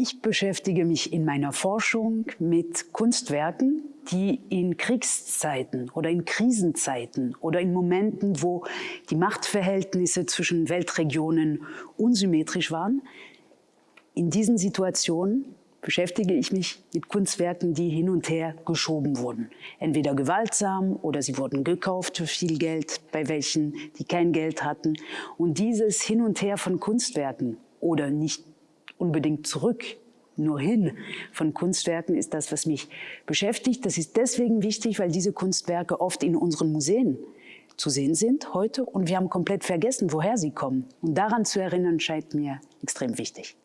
Ich beschäftige mich in meiner Forschung mit Kunstwerken, die in Kriegszeiten oder in Krisenzeiten oder in Momenten, wo die Machtverhältnisse zwischen Weltregionen unsymmetrisch waren, in diesen Situationen beschäftige ich mich mit Kunstwerken, die hin und her geschoben wurden. Entweder gewaltsam oder sie wurden gekauft für viel Geld, bei welchen, die kein Geld hatten. Und dieses Hin und Her von Kunstwerken oder nicht unbedingt zurück, nur hin von Kunstwerken ist das, was mich beschäftigt. Das ist deswegen wichtig, weil diese Kunstwerke oft in unseren Museen zu sehen sind heute und wir haben komplett vergessen, woher sie kommen. Und daran zu erinnern, scheint mir extrem wichtig.